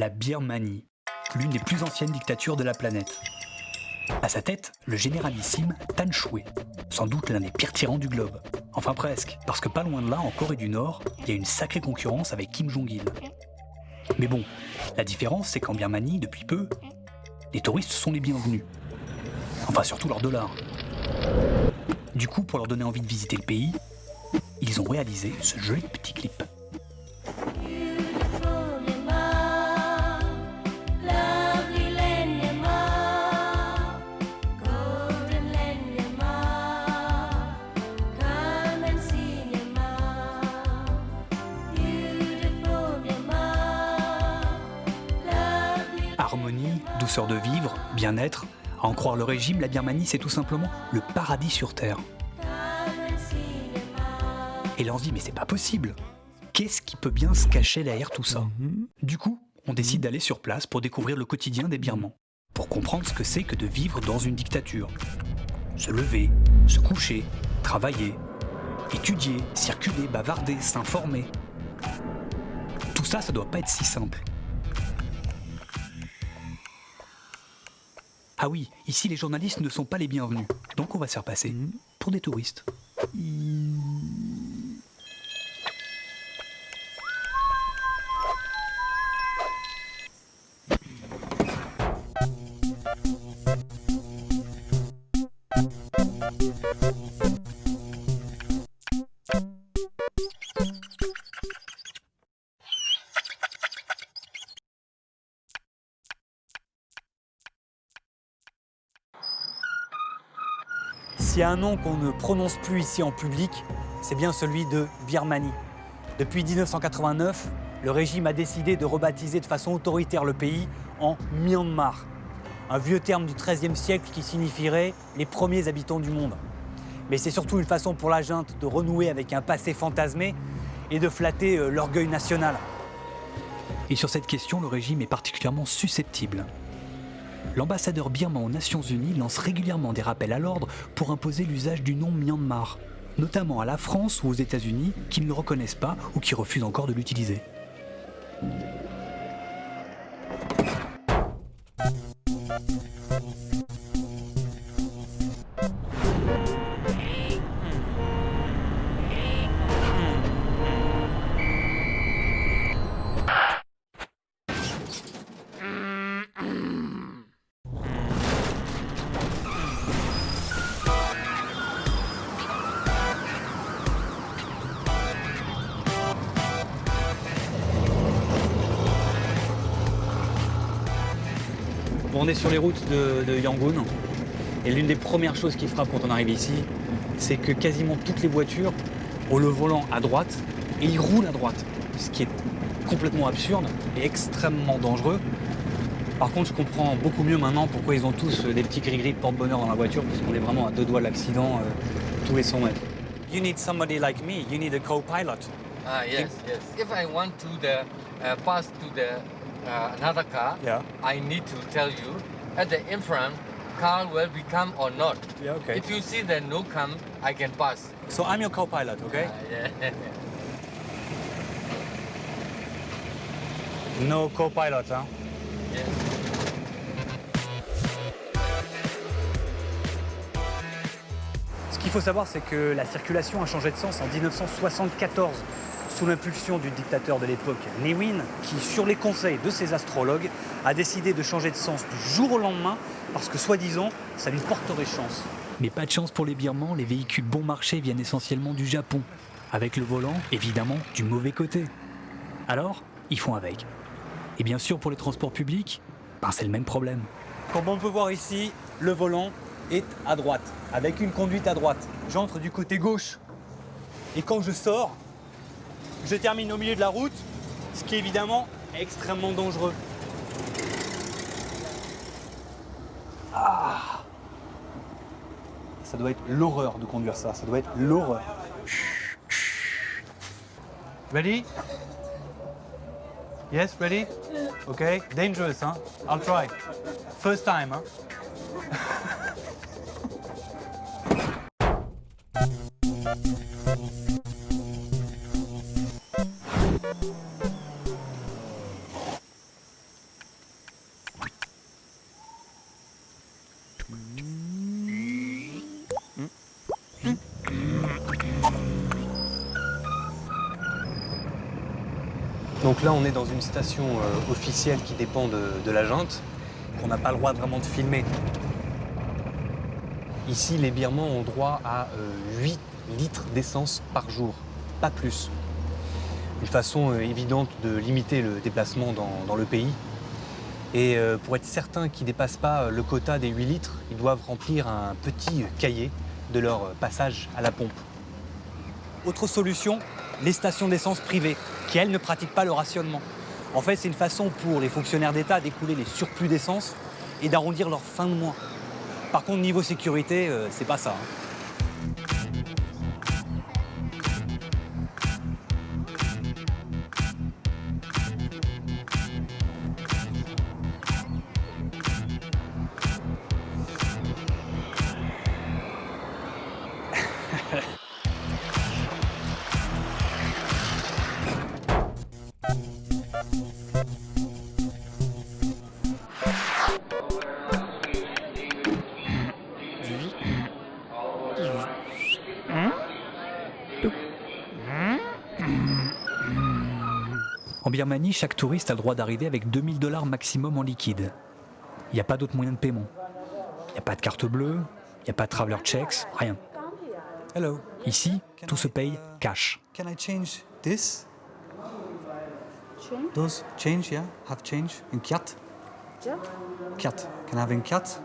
la Birmanie, l'une des plus anciennes dictatures de la planète. À sa tête, le généralissime Tan Shui, sans doute l'un des pires tyrans du globe. Enfin presque, parce que pas loin de là, en Corée du Nord, il y a une sacrée concurrence avec Kim Jong-il. Mais bon, la différence c'est qu'en Birmanie, depuis peu, les touristes sont les bienvenus. Enfin surtout leurs dollars. Du coup, pour leur donner envie de visiter le pays, ils ont réalisé ce joli petit clip. De vivre, bien-être, à en croire le régime, la Birmanie c'est tout simplement le paradis sur Terre. Et là on se dit mais c'est pas possible Qu'est-ce qui peut bien se cacher derrière tout ça Du coup, on décide d'aller sur place pour découvrir le quotidien des Birmans, pour comprendre ce que c'est que de vivre dans une dictature. Se lever, se coucher, travailler, étudier, circuler, bavarder, s'informer. Tout ça, ça doit pas être si simple. Ah oui, ici les journalistes ne sont pas les bienvenus, donc on va se faire passer pour des touristes. S'il y a un nom qu'on ne prononce plus ici en public, c'est bien celui de Birmanie. Depuis 1989, le régime a décidé de rebaptiser de façon autoritaire le pays en Myanmar, un vieux terme du XIIIe siècle qui signifierait les premiers habitants du monde. Mais c'est surtout une façon pour la junte de renouer avec un passé fantasmé et de flatter euh, l'orgueil national. Et sur cette question, le régime est particulièrement susceptible. L'ambassadeur birman aux Nations Unies lance régulièrement des rappels à l'ordre pour imposer l'usage du nom Myanmar, notamment à la France ou aux États-Unis qui ne le reconnaissent pas ou qui refusent encore de l'utiliser. On est sur les routes de, de Yangon et l'une des premières choses qui frappe quand on arrive ici, c'est que quasiment toutes les voitures ont le volant à droite et ils roulent à droite, ce qui est complètement absurde et extrêmement dangereux. Par contre, je comprends beaucoup mieux maintenant pourquoi ils ont tous des petits gris-gris de porte-bonheur dans la voiture, puisqu'on est vraiment à deux doigts de l'accident euh, tous les 100 mètres. You need somebody like me, you need a co-pilot. Ah, yes, yes. If I want to the uh, pass to the uh, another car, Yeah. I need to tell you at the in front car will become or not. Yeah, okay. If you see the no come, I can pass. So I'm your co-pilot, okay? Ah, yeah. No co-pilot, huh? yes. Qu'il faut savoir, c'est que la circulation a changé de sens en 1974 sous l'impulsion du dictateur de l'époque, Ne Win, qui, sur les conseils de ses astrologues, a décidé de changer de sens du jour au lendemain parce que, soi-disant, ça lui porterait chance. Mais pas de chance pour les Birmans, les véhicules bon marché viennent essentiellement du Japon, avec le volant, évidemment, du mauvais côté. Alors, ils font avec. Et bien sûr, pour les transports publics, ben, c'est le même problème. Comme on peut voir ici, le volant est à droite, avec une conduite à droite. J'entre du côté gauche. Et quand je sors, je termine au milieu de la route, ce qui est évidemment extrêmement dangereux. Ah Ça doit être l'horreur de conduire ça, ça doit être l'horreur. Ready? Yes, ready? Okay, dangerous, hein? I'll try. First time, hein? Là, on est dans une station euh, officielle qui dépend de, la junte, qu'on n'a pas le droit vraiment de filmer. Ici, les Birmans ont droit à euh, 8 litres d'essence par jour, pas plus. Une façon euh, évidente de limiter le déplacement dans, le pays. Et euh, pour être certain qu'ils ne dépassent pas euh, le quota des 8 litres, ils doivent remplir un petit cahier de leur euh, passage à la pompe. Autre solution, les stations d'essence privées, qui elles ne pratiquent pas le rationnement. En fait, c'est une façon pour les fonctionnaires d'État d'écouler les surplus d'essence et d'arrondir leur fin de mois. Par contre, niveau sécurité, euh, c'est pas ça. hein. Birmanie, chaque touriste a le droit d'arriver avec 2000 dollars maximum en liquide. Il n'y a pas d'autre moyen de paiement. Il n'y a pas de carte bleue, il n'y a pas de traveler checks, rien. Hello. Ici, tout se paye cash. Can I change this? Change? Those change, yeah? Have change in kyat? Yeah. Kyat. Can I have in kyat?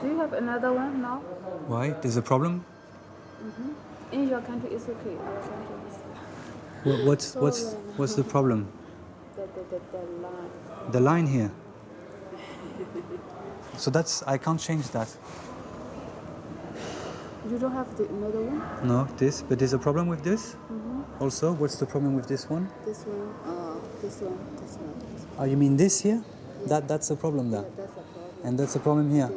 Do you have another one now? Why? There's a problem? In your country, it's okay. Your country, What, what's, what's, what's the problem? the, the, the, the line. The line here. So that's, I can't change that. You don't have the another one? No, this, but there's a problem with this? Also, what's the problem with this one? This one, uh, this one, this one. This one. Oh, you mean this here? That, that's the problem there. Problem. And that's the problem here.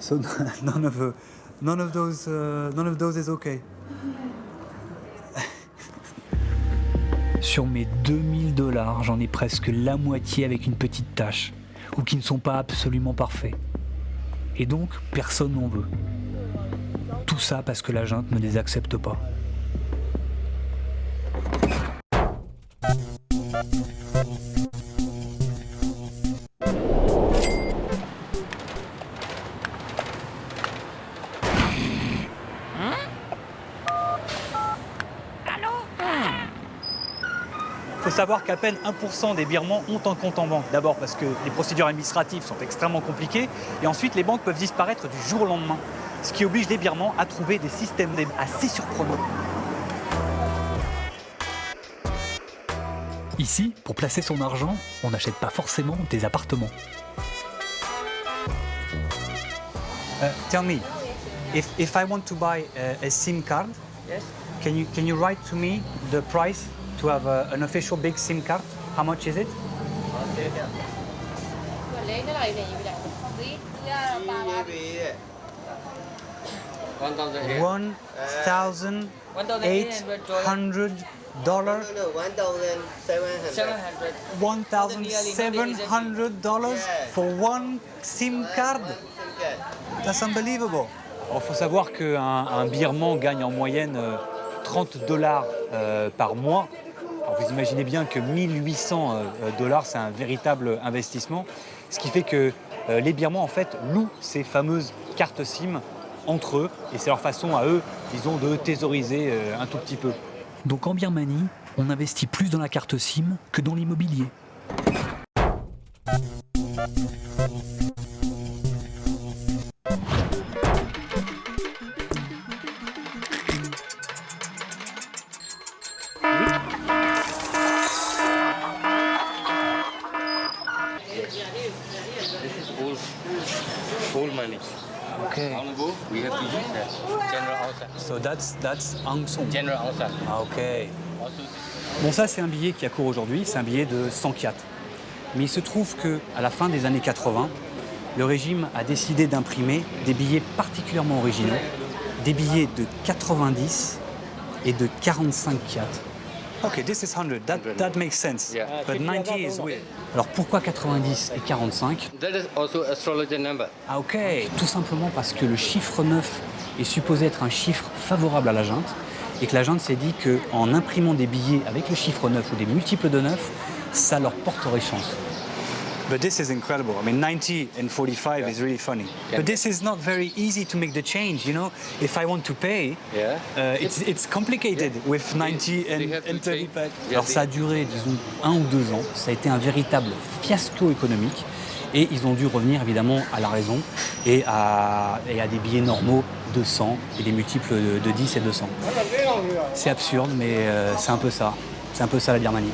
So none of, none of those, uh, none of those is okay. Sur mes 2000 dollars, j'en ai presque la moitié avec une petite tâche, ou qui ne sont pas absolument parfaits. Et donc, personne n'en veut. Tout ça parce que la junte ne les accepte pas. Savoir qu'à peine 1% des Birmans ont un compte en banque. D'abord parce que les procédures administratives sont extrêmement compliquées et ensuite les banques peuvent disparaître du jour au lendemain. Ce qui oblige les Birmans à trouver des systèmes d'aide assez surprenants. Ici, pour placer son argent, on n'achète pas forcément des appartements. Uh, tell me, if, if I want to buy a, a SIM card, can, you, can you write to me the price? To have a, an official big SIM card? How much is it? One thousand eight. Hundred dollar. No, no, 1,700. 700. One thousand seven hundred dollars for one SIM card? That's unbelievable. Il faut savoir qu'un un Birman gagne en moyenne euh, 30 dollars euh, par mois. Vous imaginez bien que 1800 euh, dollars, c'est un véritable investissement. Ce qui fait que euh, les Birmans, en fait, louent ces fameuses cartes SIM entre eux. Et c'est leur façon à eux, disons, de thésauriser euh, un tout petit peu. Donc en Birmanie, on investit plus dans la carte SIM que dans l'immobilier. That's, that's Aung San. General outside. Ah, ok. Bon, ça, c'est un billet qui a cours aujourd'hui, c'est un billet de 100 kyats. Mais il se trouve que à la fin des années 80, le régime a décidé d'imprimer des billets particulièrement originaux, des billets de 90 et de 45 kyats. Ok, this is 100. That, that makes sense. Yeah. But 90 is weird. Alors pourquoi 90 et 45 that is also astrologer number. Ah ok, tout simplement parce que le chiffre 9 est supposé être un chiffre favorable à la junte et que la junte s'est dit qu'en imprimant des billets avec le chiffre 9 ou des multiples de 9, ça leur porterait chance. But this is incredible. I mean, 90 and 45 is really funny. But this is not very easy to make the change, you know? If I want to pay, Yeah. uh, it's, it's complicated with 90 They and, and 35. change. Yeah, Alors ça a duré, disons, un ou deux ans. Ça a été un véritable fiasco économique. Et ils ont dû revenir évidemment à la raison et à, et à des billets normaux de 100 et des multiples de, de 10 et 200. C'est absurde, mais euh, c'est un peu ça. C'est un peu ça la Birmanie.